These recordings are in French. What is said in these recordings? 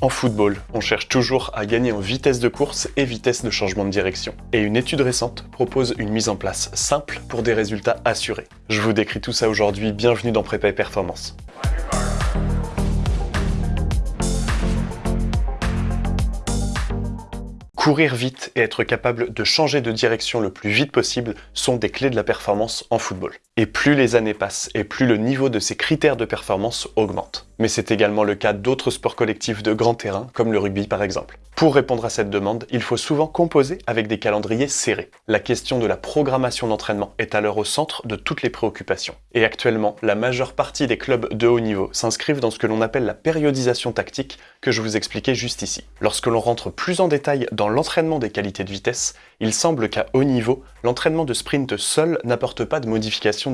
En football, on cherche toujours à gagner en vitesse de course et vitesse de changement de direction. Et une étude récente propose une mise en place simple pour des résultats assurés. Je vous décris tout ça aujourd'hui, bienvenue dans Prépa et Performance. Courir vite et être capable de changer de direction le plus vite possible sont des clés de la performance en football. Et plus les années passent, et plus le niveau de ces critères de performance augmente mais c'est également le cas d'autres sports collectifs de grand terrain, comme le rugby par exemple. Pour répondre à cette demande, il faut souvent composer avec des calendriers serrés. La question de la programmation d'entraînement est alors au centre de toutes les préoccupations. Et actuellement, la majeure partie des clubs de haut niveau s'inscrivent dans ce que l'on appelle la périodisation tactique que je vous expliquais juste ici. Lorsque l'on rentre plus en détail dans l'entraînement des qualités de vitesse, il semble qu'à haut niveau, l'entraînement de sprint seul n'apporte pas de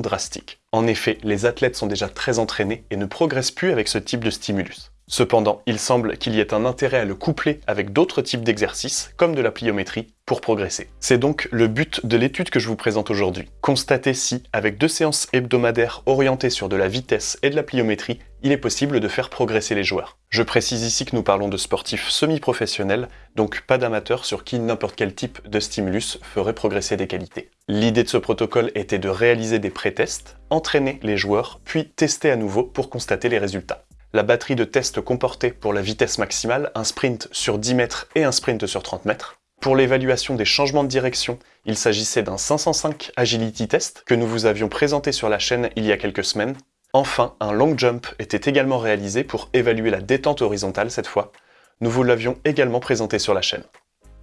drastiques. En effet, les athlètes sont déjà très entraînés et ne progressent plus avec ce type de stimulus. Cependant, il semble qu'il y ait un intérêt à le coupler avec d'autres types d'exercices, comme de la pliométrie, pour progresser. C'est donc le but de l'étude que je vous présente aujourd'hui. Constater si, avec deux séances hebdomadaires orientées sur de la vitesse et de la pliométrie, il est possible de faire progresser les joueurs. Je précise ici que nous parlons de sportifs semi-professionnels, donc pas d'amateurs sur qui n'importe quel type de stimulus ferait progresser des qualités. L'idée de ce protocole était de réaliser des pré-tests, entraîner les joueurs, puis tester à nouveau pour constater les résultats. La batterie de tests comportait pour la vitesse maximale un sprint sur 10 mètres et un sprint sur 30 mètres. Pour l'évaluation des changements de direction, il s'agissait d'un 505 Agility Test que nous vous avions présenté sur la chaîne il y a quelques semaines. Enfin, un long jump était également réalisé pour évaluer la détente horizontale cette fois. Nous vous l'avions également présenté sur la chaîne.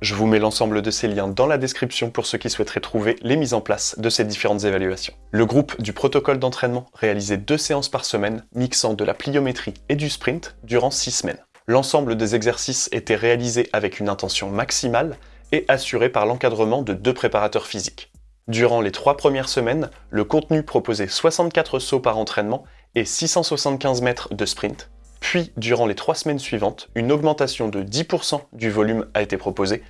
Je vous mets l'ensemble de ces liens dans la description pour ceux qui souhaiteraient trouver les mises en place de ces différentes évaluations. Le groupe du protocole d'entraînement réalisait deux séances par semaine, mixant de la pliométrie et du sprint durant six semaines. L'ensemble des exercices était réalisé avec une intention maximale et assuré par l'encadrement de deux préparateurs physiques. Durant les trois premières semaines, le contenu proposait 64 sauts par entraînement et 675 mètres de sprint, puis, durant les trois semaines suivantes, une augmentation de 10% du volume a été proposée,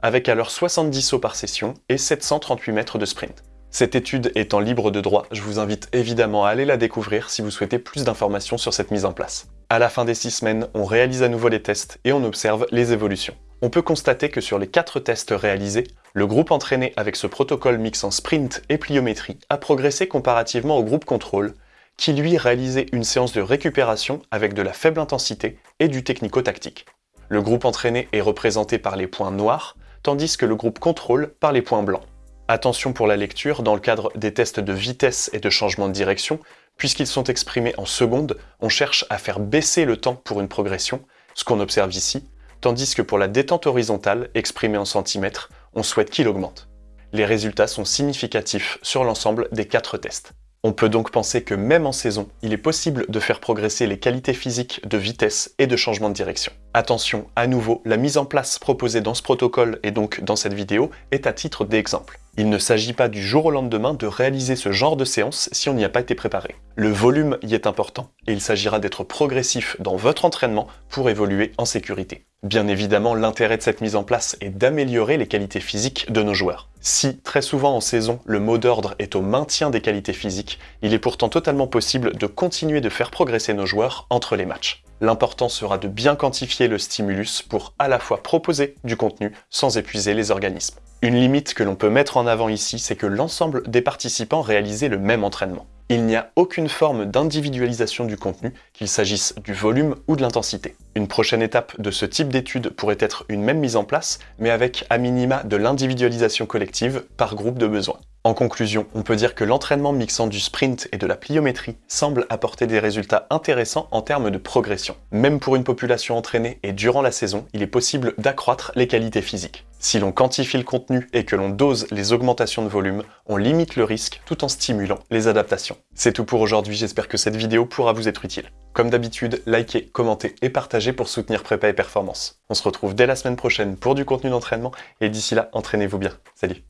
avec alors 70 sauts par session et 738 mètres de sprint. Cette étude étant libre de droit, je vous invite évidemment à aller la découvrir si vous souhaitez plus d'informations sur cette mise en place. À la fin des 6 semaines, on réalise à nouveau les tests et on observe les évolutions. On peut constater que sur les 4 tests réalisés, le groupe entraîné avec ce protocole mixant sprint et pliométrie a progressé comparativement au groupe contrôle, qui lui réalisait une séance de récupération avec de la faible intensité et du technico-tactique. Le groupe entraîné est représenté par les points noirs, tandis que le groupe contrôle par les points blancs. Attention pour la lecture dans le cadre des tests de vitesse et de changement de direction, puisqu'ils sont exprimés en secondes, on cherche à faire baisser le temps pour une progression, ce qu'on observe ici, tandis que pour la détente horizontale, exprimée en centimètres, on souhaite qu'il augmente. Les résultats sont significatifs sur l'ensemble des quatre tests. On peut donc penser que même en saison, il est possible de faire progresser les qualités physiques de vitesse et de changement de direction. Attention, à nouveau, la mise en place proposée dans ce protocole et donc dans cette vidéo est à titre d'exemple. Il ne s'agit pas du jour au lendemain de réaliser ce genre de séance si on n'y a pas été préparé. Le volume y est important et il s'agira d'être progressif dans votre entraînement pour évoluer en sécurité. Bien évidemment, l'intérêt de cette mise en place est d'améliorer les qualités physiques de nos joueurs. Si, très souvent en saison, le mot d'ordre est au maintien des qualités physiques, il est pourtant totalement possible de continuer de faire progresser nos joueurs entre les matchs. L'important sera de bien quantifier le stimulus pour à la fois proposer du contenu sans épuiser les organismes. Une limite que l'on peut mettre en avant ici, c'est que l'ensemble des participants réalisaient le même entraînement. Il n'y a aucune forme d'individualisation du contenu, qu'il s'agisse du volume ou de l'intensité. Une prochaine étape de ce type d'étude pourrait être une même mise en place, mais avec à minima de l'individualisation collective par groupe de besoins. En conclusion, on peut dire que l'entraînement mixant du sprint et de la pliométrie semble apporter des résultats intéressants en termes de progression. Même pour une population entraînée et durant la saison, il est possible d'accroître les qualités physiques. Si l'on quantifie le contenu et que l'on dose les augmentations de volume, on limite le risque tout en stimulant les adaptations. C'est tout pour aujourd'hui, j'espère que cette vidéo pourra vous être utile. Comme d'habitude, likez, commentez et partagez pour soutenir Prépa et Performance. On se retrouve dès la semaine prochaine pour du contenu d'entraînement et d'ici là, entraînez-vous bien. Salut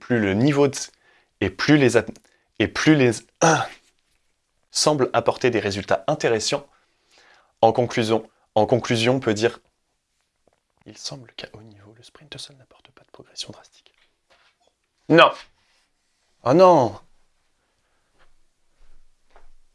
plus le niveau de... et plus les... et plus les... semble apporter des résultats intéressants. En conclusion, en conclusion, on peut dire il semble qu'à haut niveau, le sprint seul n'apporte pas de progression drastique. Non Oh non